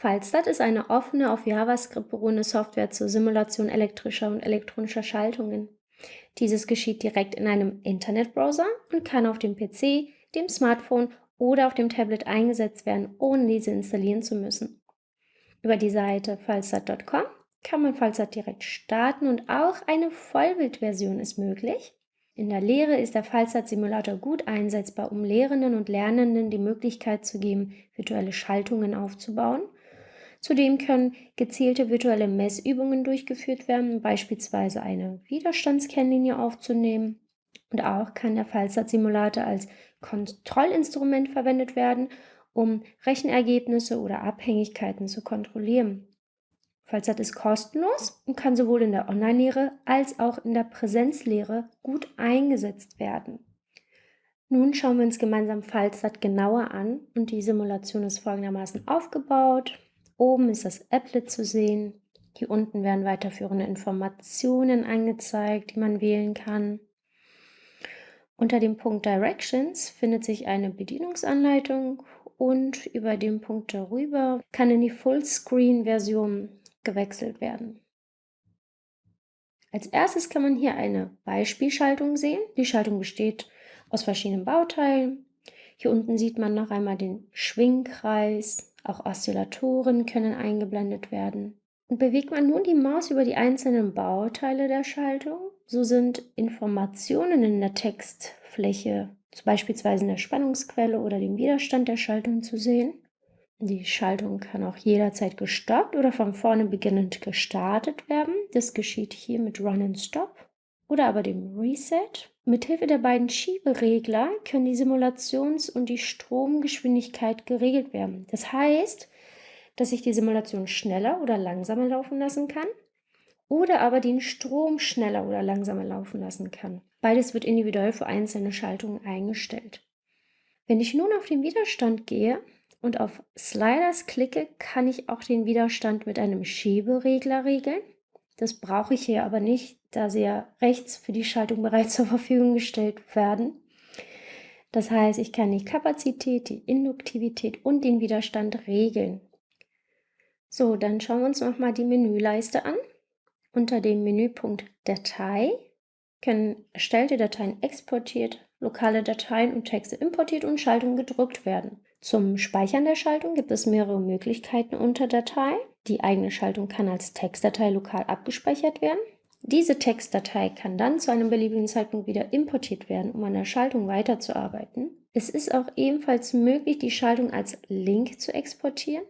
Fallstat ist eine offene, auf JavaScript beruhende Software zur Simulation elektrischer und elektronischer Schaltungen. Dieses geschieht direkt in einem Internetbrowser und kann auf dem PC, dem Smartphone oder auf dem Tablet eingesetzt werden, ohne diese installieren zu müssen. Über die Seite fallstat.com kann man Fallstat direkt starten und auch eine Vollbildversion ist möglich. In der Lehre ist der Fallstat-Simulator gut einsetzbar, um Lehrenden und Lernenden die Möglichkeit zu geben, virtuelle Schaltungen aufzubauen – Zudem können gezielte virtuelle Messübungen durchgeführt werden, beispielsweise eine Widerstandskennlinie aufzunehmen. Und auch kann der Fallstat-Simulator als Kontrollinstrument verwendet werden, um Rechenergebnisse oder Abhängigkeiten zu kontrollieren. Fallstat ist kostenlos und kann sowohl in der Online-Lehre als auch in der Präsenzlehre gut eingesetzt werden. Nun schauen wir uns gemeinsam Fallstat genauer an und die Simulation ist folgendermaßen aufgebaut. Oben ist das Applet zu sehen. Hier unten werden weiterführende Informationen angezeigt, die man wählen kann. Unter dem Punkt Directions findet sich eine Bedienungsanleitung und über den Punkt darüber kann in die Fullscreen-Version gewechselt werden. Als erstes kann man hier eine Beispielschaltung sehen. Die Schaltung besteht aus verschiedenen Bauteilen. Hier unten sieht man noch einmal den Schwingkreis, auch Oszillatoren können eingeblendet werden. Und bewegt man nun die Maus über die einzelnen Bauteile der Schaltung, so sind Informationen in der Textfläche, beispielsweise in der Spannungsquelle oder dem Widerstand der Schaltung zu sehen. Die Schaltung kann auch jederzeit gestoppt oder von vorne beginnend gestartet werden. Das geschieht hier mit Run and Stop oder aber dem Reset. Mithilfe der beiden Schieberegler können die Simulations- und die Stromgeschwindigkeit geregelt werden. Das heißt, dass ich die Simulation schneller oder langsamer laufen lassen kann oder aber den Strom schneller oder langsamer laufen lassen kann. Beides wird individuell für einzelne Schaltungen eingestellt. Wenn ich nun auf den Widerstand gehe und auf Sliders klicke, kann ich auch den Widerstand mit einem Schieberegler regeln. Das brauche ich hier aber nicht, da sie ja rechts für die Schaltung bereits zur Verfügung gestellt werden. Das heißt, ich kann die Kapazität, die Induktivität und den Widerstand regeln. So, dann schauen wir uns nochmal die Menüleiste an. Unter dem Menüpunkt Datei können erstellte Dateien exportiert, lokale Dateien und Texte importiert und Schaltungen gedruckt werden. Zum Speichern der Schaltung gibt es mehrere Möglichkeiten unter Datei. Die eigene Schaltung kann als Textdatei lokal abgespeichert werden. Diese Textdatei kann dann zu einem beliebigen Zeitpunkt wieder importiert werden, um an der Schaltung weiterzuarbeiten. Es ist auch ebenfalls möglich, die Schaltung als Link zu exportieren.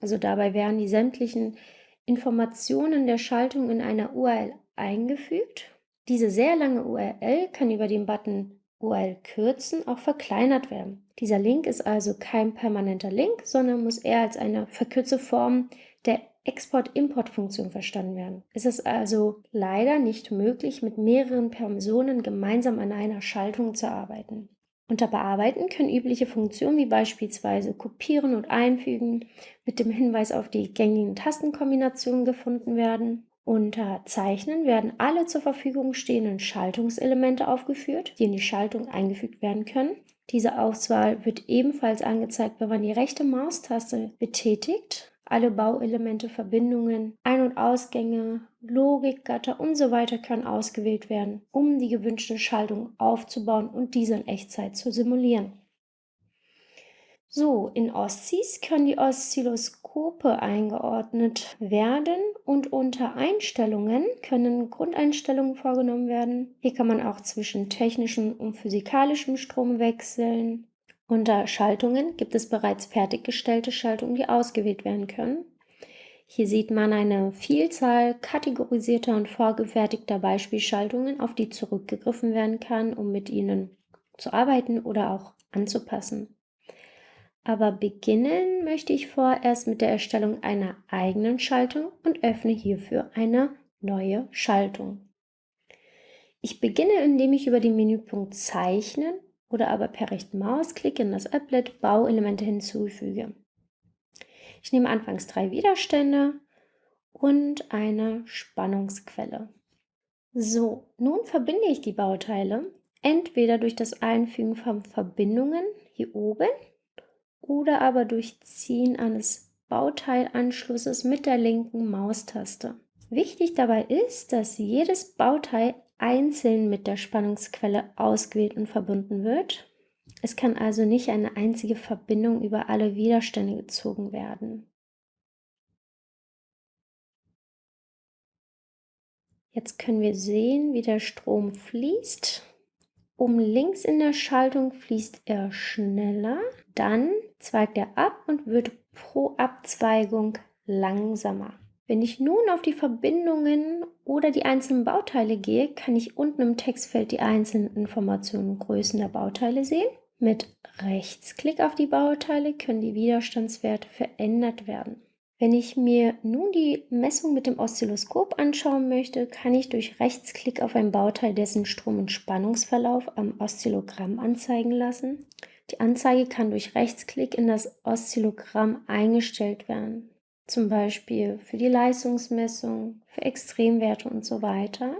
Also dabei werden die sämtlichen Informationen der Schaltung in einer URL eingefügt. Diese sehr lange URL kann über den Button URL kürzen auch verkleinert werden. Dieser Link ist also kein permanenter Link, sondern muss eher als eine verkürzte Form der Export-Import-Funktion verstanden werden. Es ist also leider nicht möglich, mit mehreren Personen gemeinsam an einer Schaltung zu arbeiten. Unter Bearbeiten können übliche Funktionen wie beispielsweise Kopieren und Einfügen mit dem Hinweis auf die gängigen Tastenkombinationen gefunden werden. Unter Zeichnen werden alle zur Verfügung stehenden Schaltungselemente aufgeführt, die in die Schaltung eingefügt werden können. Diese Auswahl wird ebenfalls angezeigt, wenn man die rechte Maustaste betätigt alle Bauelemente, Verbindungen, Ein- und Ausgänge, Logik, Gatter und so weiter können ausgewählt werden, um die gewünschte Schaltung aufzubauen und diese in Echtzeit zu simulieren. So, in OSCIs können die Oszilloskope eingeordnet werden und unter Einstellungen können Grundeinstellungen vorgenommen werden. Hier kann man auch zwischen technischem und physikalischem Strom wechseln. Unter Schaltungen gibt es bereits fertiggestellte Schaltungen, die ausgewählt werden können. Hier sieht man eine Vielzahl kategorisierter und vorgefertigter Beispielschaltungen, auf die zurückgegriffen werden kann, um mit ihnen zu arbeiten oder auch anzupassen. Aber beginnen möchte ich vorerst mit der Erstellung einer eigenen Schaltung und öffne hierfür eine neue Schaltung. Ich beginne, indem ich über den Menüpunkt Zeichnen oder aber per rechten Mausklick in das Applet Bauelemente hinzufüge. Ich nehme anfangs drei Widerstände und eine Spannungsquelle. So, nun verbinde ich die Bauteile entweder durch das Einfügen von Verbindungen hier oben oder aber durch Ziehen eines Bauteilanschlusses mit der linken Maustaste. Wichtig dabei ist, dass jedes Bauteil einzeln mit der Spannungsquelle ausgewählt und verbunden wird. Es kann also nicht eine einzige Verbindung über alle Widerstände gezogen werden. Jetzt können wir sehen, wie der Strom fließt. Um links in der Schaltung fließt er schneller, dann zweigt er ab und wird pro Abzweigung langsamer. Wenn ich nun auf die Verbindungen oder die einzelnen Bauteile gehe, kann ich unten im Textfeld die einzelnen Informationen und Größen der Bauteile sehen. Mit Rechtsklick auf die Bauteile können die Widerstandswerte verändert werden. Wenn ich mir nun die Messung mit dem Oszilloskop anschauen möchte, kann ich durch Rechtsklick auf ein Bauteil dessen Strom- und Spannungsverlauf am Oszillogramm anzeigen lassen. Die Anzeige kann durch Rechtsklick in das Oszillogramm eingestellt werden, zum Beispiel für die Leistungsmessung, für Extremwerte und so weiter.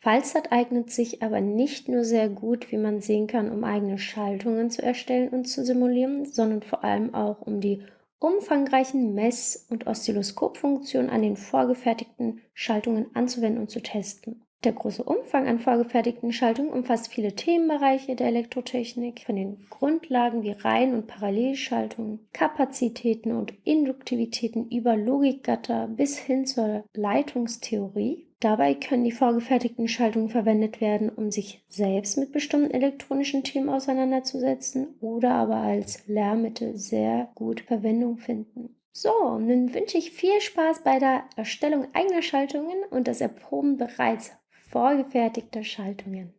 Falsat eignet sich aber nicht nur sehr gut, wie man sehen kann, um eigene Schaltungen zu erstellen und zu simulieren, sondern vor allem auch um die umfangreichen Mess- und Oszilloskopfunktionen an den vorgefertigten Schaltungen anzuwenden und zu testen. Der große Umfang an vorgefertigten Schaltungen umfasst viele Themenbereiche der Elektrotechnik, von den Grundlagen wie Reihen- und Parallelschaltungen, Kapazitäten und Induktivitäten über Logikgatter bis hin zur Leitungstheorie. Dabei können die vorgefertigten Schaltungen verwendet werden, um sich selbst mit bestimmten elektronischen Themen auseinanderzusetzen oder aber als Lehrmittel sehr gut Verwendung finden. So, nun wünsche ich viel Spaß bei der Erstellung eigener Schaltungen und das Erproben bereits vorgefertigter Schaltungen.